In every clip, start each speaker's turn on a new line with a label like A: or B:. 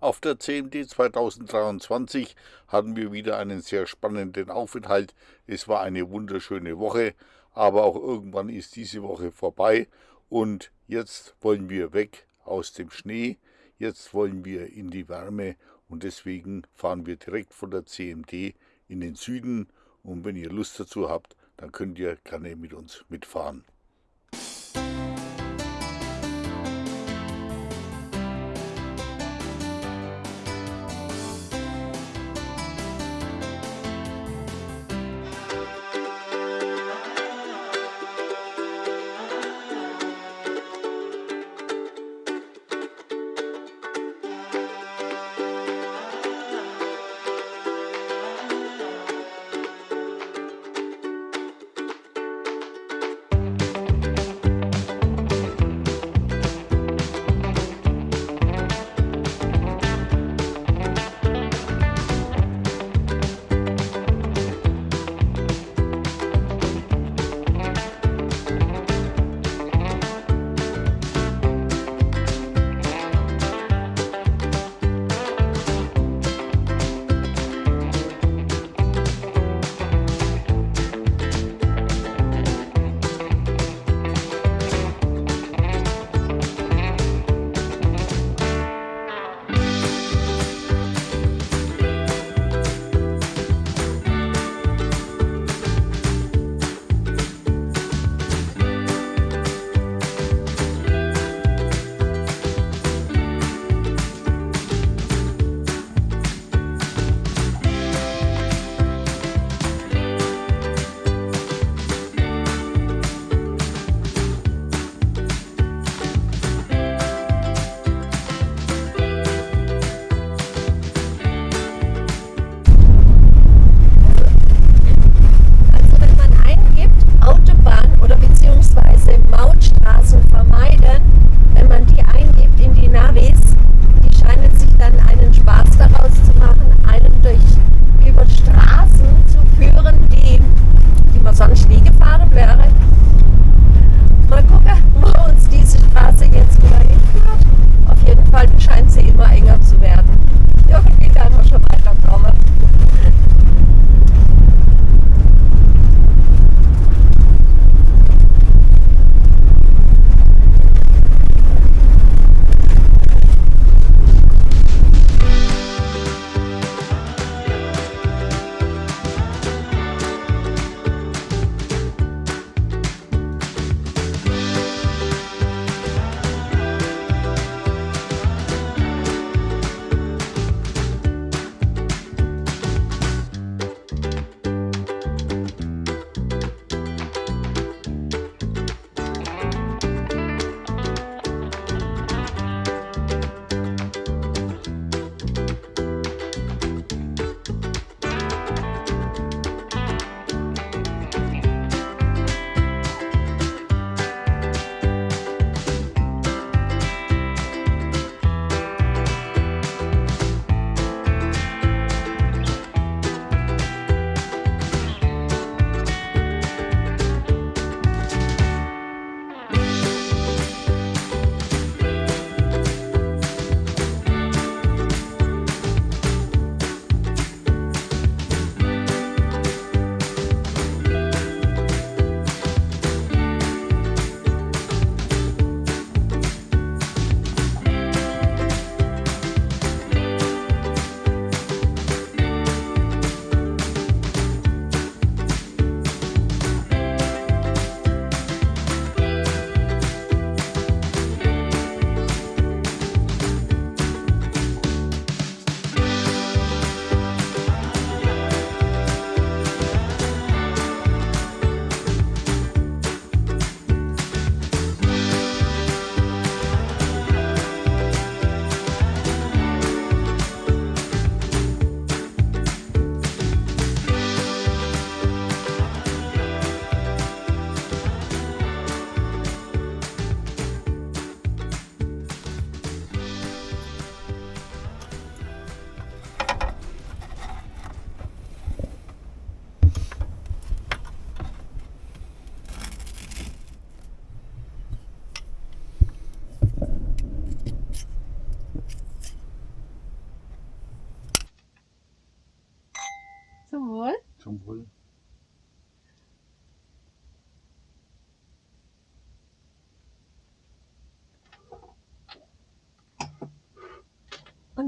A: Auf der CMD 2023 hatten wir wieder einen sehr spannenden Aufenthalt. Es war eine wunderschöne Woche, aber auch irgendwann ist diese Woche vorbei und jetzt wollen wir weg aus dem Schnee, jetzt wollen wir in die Wärme und deswegen fahren wir direkt von der CMD in den Süden und wenn ihr Lust dazu habt, dann könnt ihr gerne mit uns mitfahren.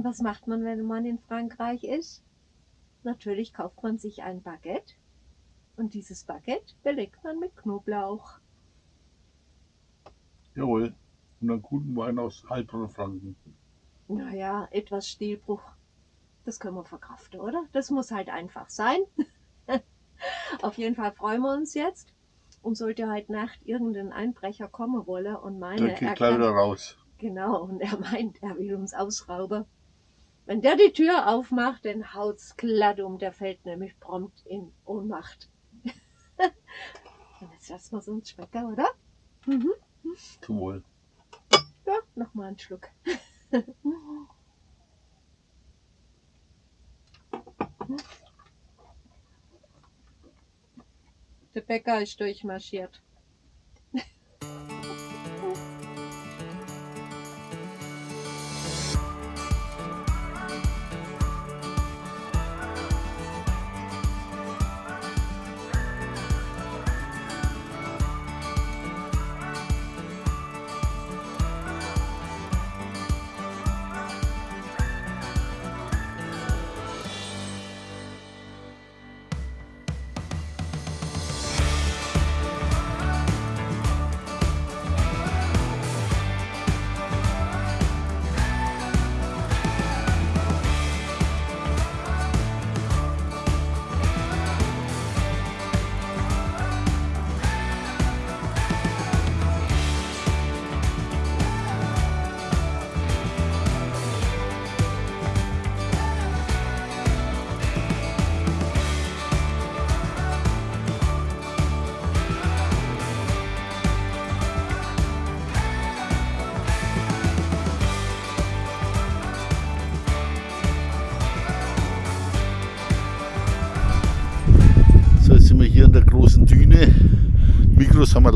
B: Und was macht man, wenn man in Frankreich ist? Natürlich kauft man sich ein Baguette und dieses Baguette belegt man mit Knoblauch.
A: Jawohl. Und einen guten Wein aus Heilbronn Franken.
B: Naja, etwas Stilbruch. Das können wir verkraften, oder? Das muss halt einfach sein. Auf jeden Fall freuen wir uns jetzt. Und sollte heute Nacht irgendein Einbrecher kommen wollen und meine,
A: Der geht gleich wieder raus.
B: Genau, und er meint, er will uns ausrauben. Wenn der die Tür aufmacht, dann haut's glatt um, der fällt nämlich prompt in Ohnmacht. und jetzt lassen wir uns schmecken, oder? Mhm.
A: Zum Wohl.
B: Ja, nochmal einen Schluck. Der Bäcker ist durchmarschiert.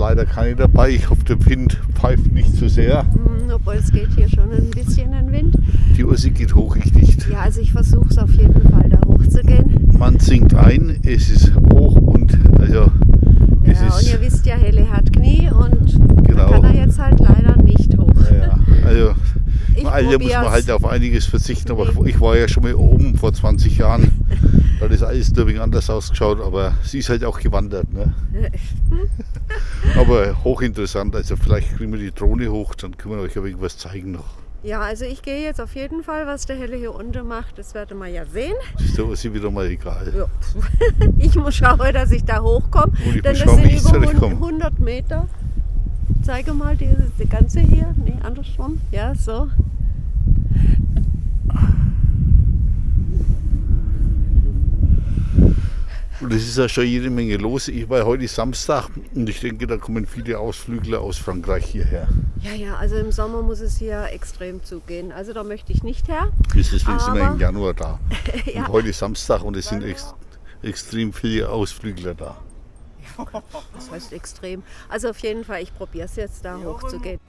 A: Leider keine dabei. Ich hoffe, der Wind pfeift nicht zu sehr.
B: Hm, obwohl es geht hier schon ein bisschen ein Wind.
A: Die Ursi geht hoch, ich nicht.
B: Ja, also ich versuche es auf jeden Fall da hochzugehen.
A: Man sinkt ein, es ist hoch und also es
B: Ja, und
A: ist
B: ihr wisst ja, Helle hat Knie und
A: Genau.
B: da kann er jetzt halt leider nicht hoch.
A: ja, also
B: Ich
A: im Alter muss man halt auf einiges verzichten, aber ich war ja schon mal oben vor 20 Jahren. Da hat das alles ein wenig anders ausgeschaut, aber sie ist halt auch gewandert. Ne? Aber hochinteressant, also vielleicht kriegen wir die Drohne hoch, dann können wir euch ein wenig was zeigen noch.
B: Ja, also ich gehe jetzt auf jeden Fall, was der Helle hier unten macht. Das werden wir ja sehen.
A: Das ist der Ursi wieder mal egal.
B: Ja. Ich muss schauen, dass ich da hochkomme. Denn das
A: schauen,
B: sind über
A: zurechtkomme.
B: 100 Meter. Zeige mal die ganze hier. Nee, andersrum. Ja, so.
A: Und es ist ja schon jede Menge los. Ich war heute Samstag und ich denke, da kommen viele Ausflügler aus Frankreich hierher.
B: Ja, ja, also im Sommer muss es hier extrem zugehen. Also da möchte ich nicht her.
A: Deswegen sind wir
B: Aber-
A: im Januar da.
B: ja.
A: Und heute ist Samstag und es sind ex extrem viele Ausflügler da.
B: Das heißt extrem. Also auf jeden Fall, ich probiere es jetzt da hochzugehen.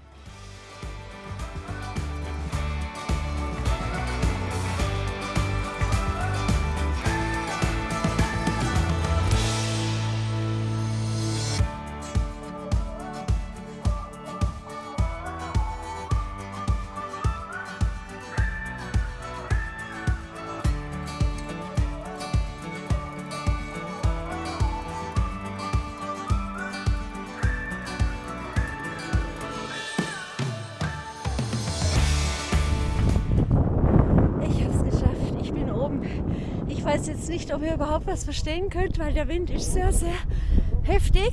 B: Überhaupt was verstehen könnt, weil der Wind ist sehr, sehr heftig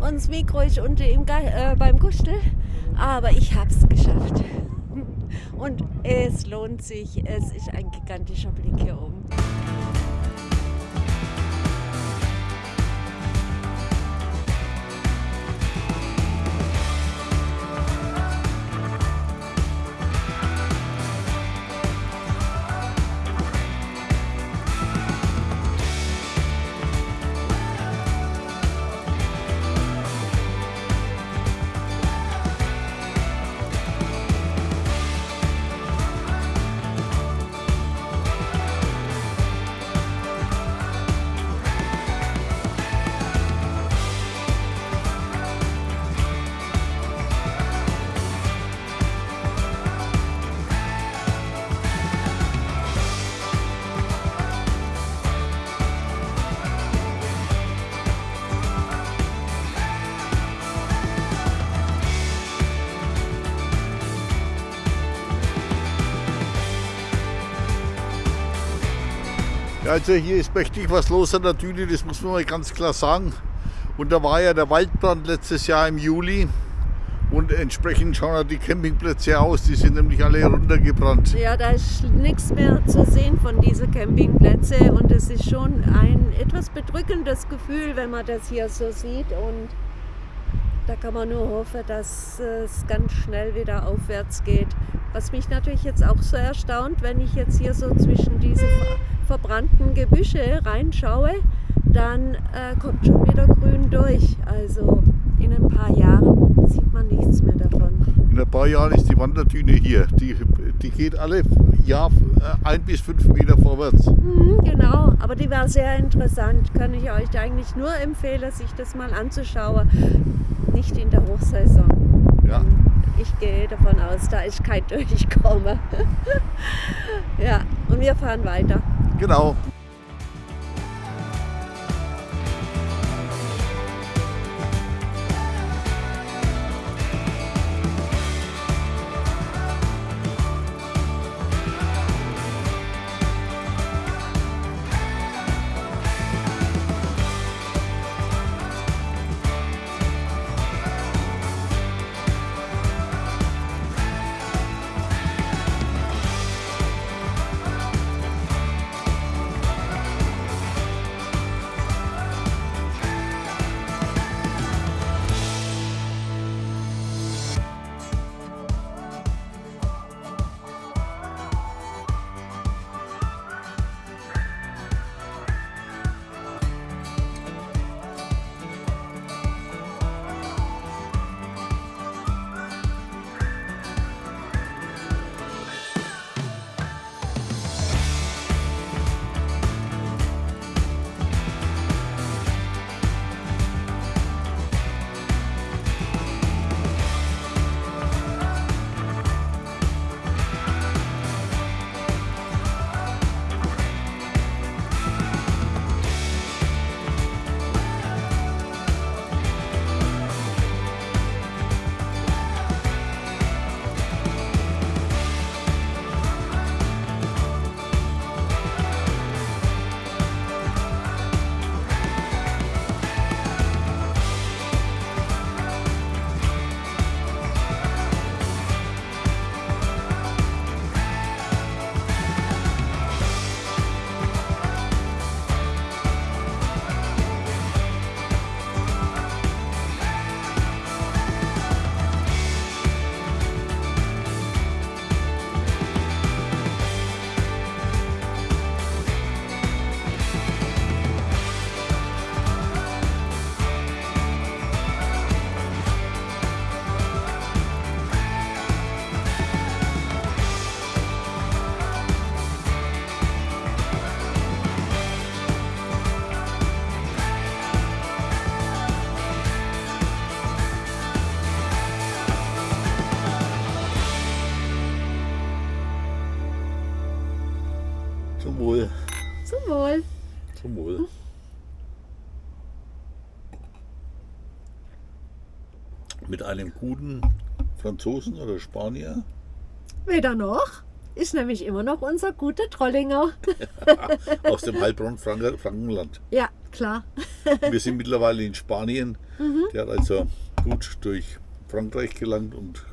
B: und das Mikro ist unten Ge äh, beim Gustel. Aber ich habe es geschafft. Und es lohnt sich. Es ist ein gigantischer Blick hier oben.
A: Also hier ist mächtig was los an der Düne, das muss man mal ganz klar sagen. Und da war ja der Waldbrand letztes Jahr im Juli. Und entsprechend schauen ja die Campingplätze aus, die sind nämlich alle runtergebrannt.
B: Ja, da ist nichts mehr zu sehen von diesen Campingplätzen und es ist schon ein etwas bedrückendes Gefühl, wenn man das hier so sieht und da kann man nur hoffen, dass es ganz schnell wieder aufwärts geht. Was mich natürlich jetzt auch so erstaunt, wenn ich jetzt hier so zwischen diese verbrannten Gebüsche reinschaue, dann äh, kommt schon wieder grün durch. Also in ein paar Jahren sieht man nichts mehr davon.
A: In ein paar Jahren ist die Wanderdüne hier. Die, die geht alle Jahr äh, ein bis fünf Meter vorwärts.
B: Mhm, genau, aber die war sehr interessant. Kann ich euch eigentlich nur empfehlen, sich das mal anzuschauen. Nicht in der Hochsaison.
A: Ja.
B: Ich gehe davon aus, da ist kein Durchkommen. ja, und wir fahren weiter.
A: Genau. Zum Wohl.
B: Zum Wohl.
A: Zum Wohl. Mit einem guten Franzosen oder Spanier.
B: Weder noch. Ist nämlich immer noch unser guter Trollinger.
A: aus dem Heilbronn Frank Frankenland.
B: Ja, klar.
A: Wir sind mittlerweile in Spanien. Der hat also gut durch Frankreich gelangt und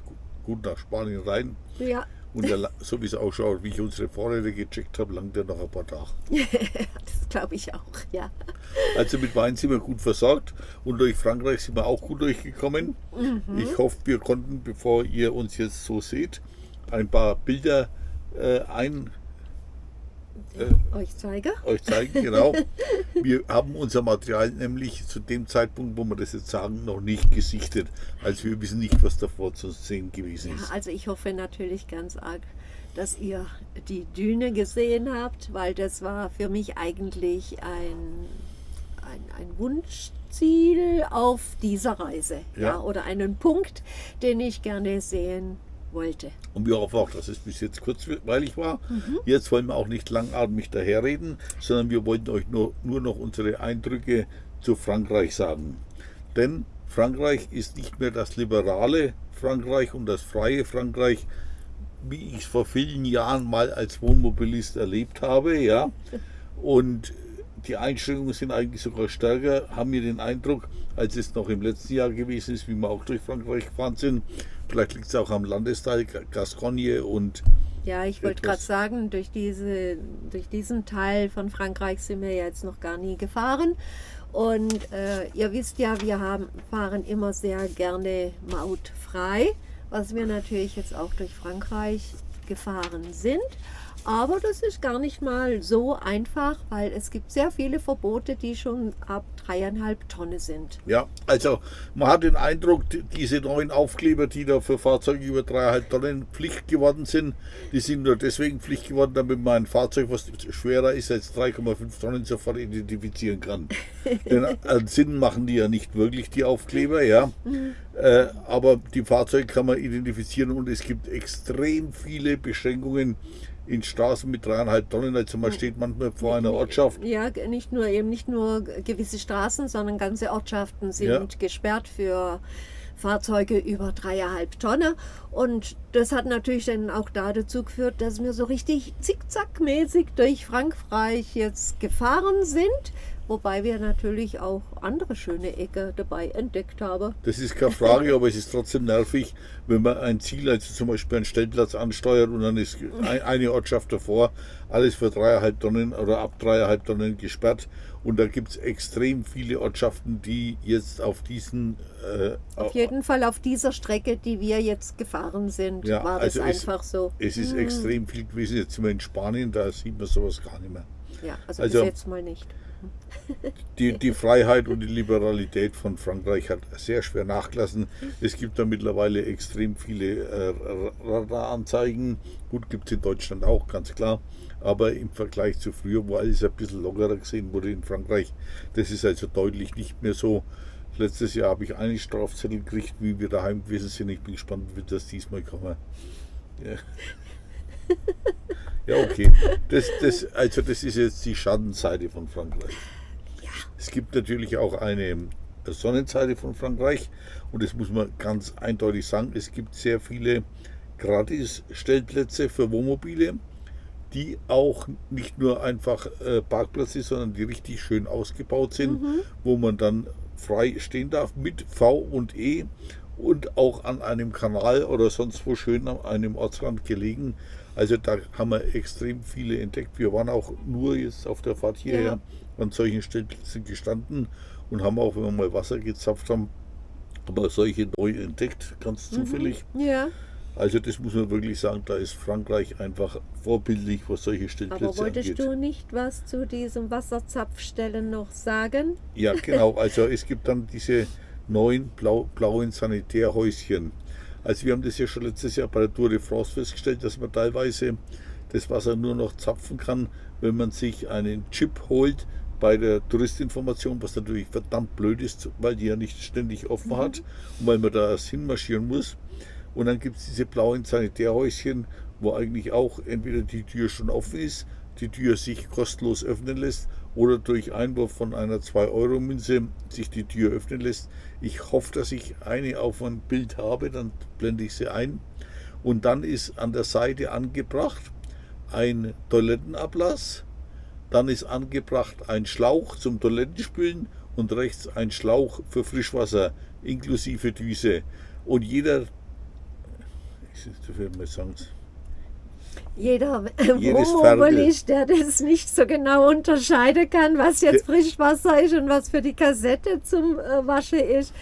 A: gut nach Spanien rein.
B: Ja,
A: Und der, so wie es ausschaut, wie ich unsere Vorräte gecheckt habe, langt er noch ein paar Tage.
B: das glaube ich auch, ja.
A: Also mit Wein sind wir gut versorgt und durch Frankreich sind wir auch gut durchgekommen. Ich hoffe, wir konnten, bevor ihr uns jetzt so seht, ein paar Bilder äh, ein,
B: Euch zeige.
A: euch zeigen. Genau. Wir haben unser Material nämlich zu dem Zeitpunkt, wo wir das jetzt sagen, noch nicht gesichtet. Also wir wissen nicht, was davor zu sehen gewesen
B: Ja,
A: ist.
B: also ich hoffe natürlich ganz arg, dass ihr die Düne gesehen habt, weil das war für mich eigentlich ein, ein, ein Wunschziel auf dieser Reise. Ja.
A: Ja.
B: oder einen Punkt, den ich gerne sehen wollte.
A: Und wir hoffen auch, dass es bis jetzt kurzweilig war. Jetzt wollen wir auch nicht langatmig daherreden, sondern wir wollten euch nur, nur noch unsere Eindrücke zu Frankreich sagen. Denn Frankreich ist nicht mehr das liberale Frankreich und das freie Frankreich, wie ich es vor vielen Jahren mal als Wohnmobilist erlebt habe. Ja? Und die Einstellungen sind eigentlich sogar stärker, haben wir den Eindruck, als es noch im letzten Jahr gewesen ist, wie wir auch durch Frankreich gefahren sind. Vielleicht liegt es auch am Landesteil Gascogne und
B: ja, ich wollte gerade sagen, durch, diese, durch diesen Teil von Frankreich sind wir jetzt noch gar nie gefahren. Und äh, ihr wisst ja, wir haben, fahren immer sehr gerne mautfrei, was wir natürlich jetzt auch durch Frankreich gefahren sind. Aber das ist gar nicht mal so einfach, weil es gibt sehr viele Verbote, die schon ab dreieinhalb Tonnen sind.
A: Ja, also man hat den Eindruck, diese neuen Aufkleber, die da für Fahrzeuge über dreieinhalb Tonnen Pflicht geworden sind, die sind nur deswegen Pflicht geworden, damit man ein Fahrzeug, was schwerer ist als 3,5 Tonnen, sofort identifizieren kann. Denn einen Sinn machen die ja nicht wirklich, die Aufkleber, ja. Mhm. Äh, aber die Fahrzeuge kann man identifizieren und es gibt extrem viele Beschränkungen in Straßen mit dreieinhalb Tonnen. Also man steht manchmal vor einer Ortschaft.
B: Ja, nicht nur eben nicht nur gewisse Straßen, sondern ganze Ortschaften sind ja. gesperrt für Fahrzeuge über dreieinhalb Tonnen. Und das hat natürlich dann auch da dazu geführt, dass wir so richtig zickzackmäßig durch Frankreich jetzt gefahren sind. Wobei wir natürlich auch andere schöne Ecke dabei entdeckt haben.
A: Das ist keine Frage, aber es ist trotzdem nervig, wenn man ein Ziel, also zum Beispiel einen Stellplatz ansteuert und dann ist eine Ortschaft davor, alles für dreieinhalb Tonnen oder ab dreieinhalb Tonnen gesperrt. Und da gibt es extrem viele Ortschaften, die jetzt auf diesen...
B: Äh, auf jeden Fall auf dieser Strecke, die wir jetzt gefahren sind, ja, war das also einfach
A: es,
B: so.
A: Es ist hm. extrem viel gewesen. Jetzt sind wir in Spanien, da sieht man sowas gar nicht mehr.
B: Ja, also, also bis jetzt mal nicht
A: die, die Freiheit und die Liberalität von Frankreich hat sehr schwer nachgelassen. Es gibt da mittlerweile extrem viele äh, Radaranzeigen. Gut, gibt es in Deutschland auch, ganz klar. Aber im Vergleich zu früher, wo alles ein bisschen lockerer gesehen wurde in Frankreich, das ist also deutlich nicht mehr so. Letztes Jahr habe ich einen Strafzettel gekriegt, wie wir daheim gewesen sind. Ich bin gespannt, wie das diesmal kommen. Ja. Ja, okay. Das, das, also das ist jetzt die Schattenseite von Frankreich. Es gibt natürlich auch eine Sonnenseite von Frankreich und das muss man ganz eindeutig sagen. Es gibt sehr viele Gratis-Stellplätze für Wohnmobile, die auch nicht nur einfach äh, Parkplätze, sondern die richtig schön ausgebaut sind, mhm. wo man dann frei stehen darf mit V und E und auch an einem Kanal oder sonst wo schön an einem Ortsrand gelegen. Also da haben wir extrem viele entdeckt. Wir waren auch nur jetzt auf der Fahrt hierher ja an solchen Stellplätzen gestanden und haben auch, wenn wir mal Wasser gezapft haben, aber solche neu entdeckt, ganz mhm. zufällig.
B: Ja.
A: Also das muss man wirklich sagen, da ist Frankreich einfach vorbildlich, was solche Stellplätze
B: Aber wolltest angeht. du nicht was zu diesem Wasserzapfstellen noch sagen?
A: Ja, genau. Also es gibt dann diese neuen blau, blauen Sanitärhäuschen. Also wir haben das ja schon letztes Jahr bei der Tour de France festgestellt, dass man teilweise das Wasser nur noch zapfen kann, wenn man sich einen Chip holt, bei der Touristinformation, was natürlich verdammt blöd ist, weil die ja nicht ständig offen mhm. hat und weil man da erst hinmarschieren muss. Und dann gibt es diese blauen Sanitärhäuschen, wo eigentlich auch entweder die Tür schon offen ist, die Tür sich kostenlos öffnen lässt oder durch Einwurf von einer 2-Euro-Münze sich die Tür öffnen lässt. Ich hoffe, dass ich eine auf ein Bild habe, dann blende ich sie ein. Und dann ist an der Seite angebracht ein Toilettenablass dann ist angebracht ein Schlauch zum Toilettenspülen und rechts ein Schlauch für Frischwasser inklusive Düse. Und jeder, ich mal sagen,
B: jeder Wohnmobilist, der das nicht so genau unterscheiden kann, was jetzt Frischwasser ist und was für die Kassette zum äh, Waschen ist,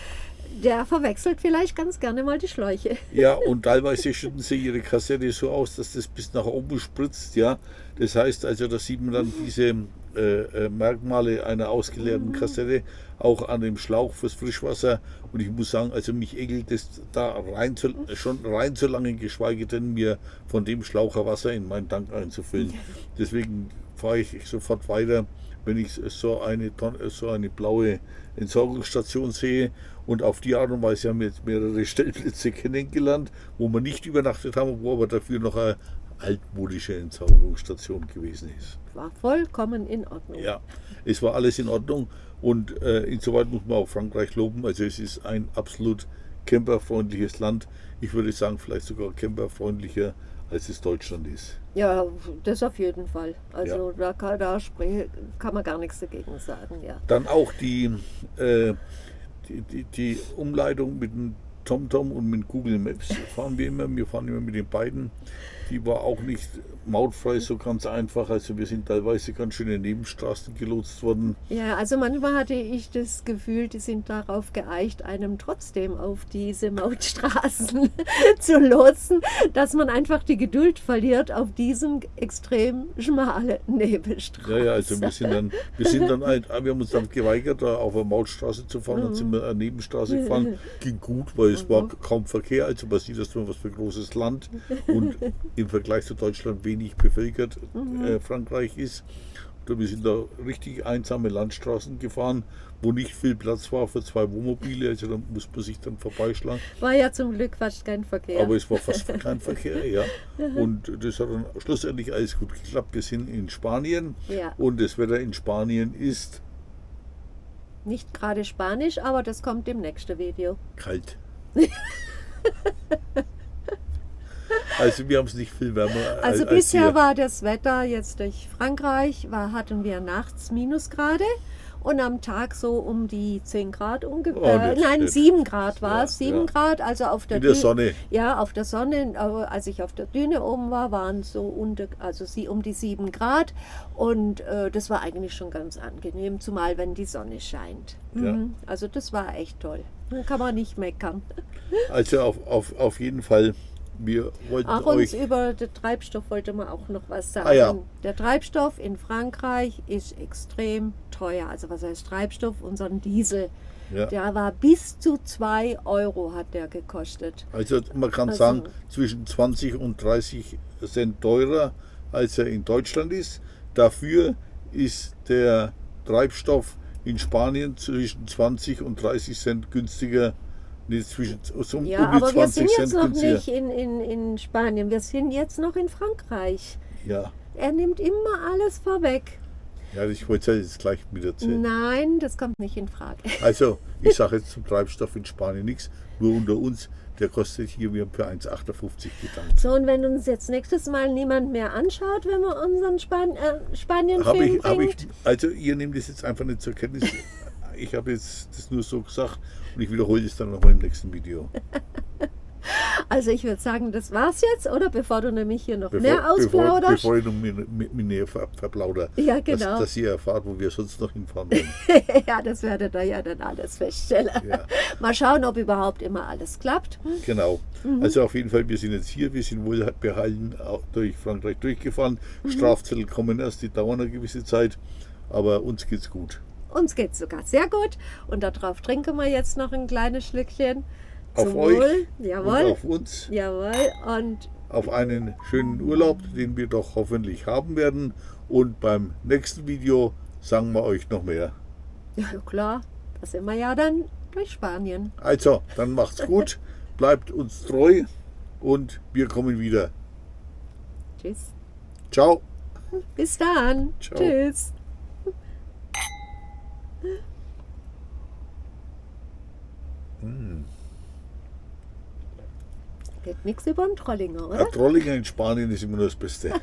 B: der verwechselt vielleicht ganz gerne mal die Schläuche.
A: Ja, und teilweise schütten sie ihre Kassette so aus, dass das bis nach oben spritzt, ja. Das heißt also, da sieht man dann diese äh, äh, Merkmale einer ausgeleerten mhm. Kassette auch an dem Schlauch fürs Frischwasser. Und ich muss sagen, also mich ekelt es da rein zu, schon rein zu lange, geschweige denn mir von dem Schlaucher Wasser in meinen Tank einzufüllen. Deswegen fahre ich sofort weiter, wenn ich so eine, so eine blaue Entsorgungsstation sehe. Und auf die Art und Weise haben wir jetzt mehrere Stellplätze kennengelernt, wo wir nicht übernachtet haben, wo aber dafür noch eine altmodische Entsorgungsstation gewesen ist.
B: War vollkommen in Ordnung.
A: Ja, es war alles in Ordnung und äh, insoweit muss man auch Frankreich loben. Also es ist ein absolut camperfreundliches Land. Ich würde sagen, vielleicht sogar camperfreundlicher als es Deutschland ist.
B: Ja, das auf jeden Fall. Also ja. da, kann, da kann man gar nichts dagegen sagen, ja.
A: Dann auch die, äh, die, die, die, Umleitung mit dem TomTom und mit Google Maps fahren wir immer. Wir fahren immer mit den beiden die war auch nicht mautfrei so ganz einfach. Also wir sind teilweise ganz schön in Nebenstraßen gelotst worden.
B: Ja, also manchmal hatte ich das Gefühl, die sind darauf geeicht, einem trotzdem auf diese Mautstraßen zu lotsen, dass man einfach die Geduld verliert auf diesem extrem schmalen Nebenstraßen.
A: Ja, ja, also wir sind dann, wir sind dann, ein, wir haben uns dann geweigert, da auf eine Mautstraße zu fahren, dann sind wir eine Nebenstraße gefahren. Ging gut, weil es war kaum Verkehr, also man sieht das nur was für ein großes Land und im Vergleich zu Deutschland wenig bevölkert mhm. äh, Frankreich ist. Und wir sind da richtig einsame Landstraßen gefahren, wo nicht viel Platz war für zwei Wohnmobile, also da muss man sich dann vorbeischlagen.
B: War ja zum Glück fast kein Verkehr.
A: Aber es war fast kein Verkehr, ja. Und das hat dann schlussendlich alles gut geklappt. Wir sind in Spanien ja. und das Wetter in Spanien ist
B: nicht gerade Spanisch, aber das kommt im nächsten Video.
A: Kalt. Also wir haben es nicht viel wärmer.
B: Also als bisher hier. war das Wetter jetzt durch Frankreich, war, hatten wir nachts Minusgrade und am Tag so um die 10 Grad ungefähr. Oh, nein, stimmt. 7 Grad war es. Ja, 7 ja. Grad, also auf der,
A: In der Sonne.
B: Ja, auf der Sonne. Als ich auf der Düne oben war, waren es so unter, also um die 7 Grad. Und äh, das war eigentlich schon ganz angenehm, zumal wenn die Sonne scheint. Mhm. Also das war echt toll. Kann man nicht meckern.
A: Also auf, auf, auf jeden Fall wir wollten
B: Ach, uns über den Treibstoff wollte man auch noch was sagen. Ah, ja. Der Treibstoff in Frankreich ist extrem teuer. Also was heißt Treibstoff? Unseren Diesel. Ja. Der war bis zu 2 Euro hat der gekostet.
A: Also man kann also, sagen, zwischen 20 und 30 Cent teurer, als er in Deutschland ist. Dafür ist der Treibstoff in Spanien zwischen 20 und 30 Cent günstiger Nee, zwischen,
B: so ja, um aber wir sind jetzt Cent noch nicht in, in, in Spanien, wir sind jetzt noch in Frankreich.
A: Ja.
B: Er nimmt immer alles vorweg.
A: Ja, ich wollte es jetzt gleich mit erzählen.
B: Nein, das kommt nicht in Frage.
A: Also, ich sage jetzt zum Treibstoff in Spanien nichts, nur unter uns, der kostet hier, wir haben für 1,58 gedankt.
B: So, und wenn uns jetzt nächstes Mal niemand mehr anschaut, wenn wir unseren Span äh, Spanien-Film
A: hab ich, ich, Also, ihr nehmt das jetzt einfach nicht zur Kenntnis. ich habe jetzt das nur so gesagt und ich wiederhole es dann nochmal im nächsten Video.
B: Also ich würde sagen, das war's jetzt, oder? Bevor du nämlich hier noch bevor, mehr ausplauderst.
A: Bevor, bevor ich noch mehr, ver, verplauder.
B: Ja, genau.
A: Dass, dass, ihr erfahrt, wo wir sonst noch hinfahren wollen.
B: ja, das werdet ihr ja dann alles feststellen. Ja. Mal schauen, ob überhaupt immer alles klappt.
A: Genau. Mhm. Also auf jeden Fall, wir sind jetzt hier, wir sind wohlbehalten durch Frankreich durchgefahren. Mhm. Strafzettel kommen erst, die dauern eine gewisse Zeit, aber uns geht's gut.
B: Uns geht es sogar sehr gut. Und darauf trinken wir jetzt noch ein kleines Schlückchen.
A: Auf Zum euch Wohl.
B: Jawohl.
A: Und auf uns.
B: Jawohl. Und
A: auf einen schönen Urlaub, den wir doch hoffentlich haben werden. Und beim nächsten Video sagen wir euch noch mehr.
B: Ja, klar. Da sind wir ja dann durch Spanien.
A: Also, dann macht's gut. bleibt uns treu und wir kommen wieder.
B: Tschüss.
A: Ciao.
B: Bis dann. Ciao. Tschüss. Hm. Geht nichts über den Trollinger, oder?
A: Ja, Trollinger in Spanien ist immer nur das Beste.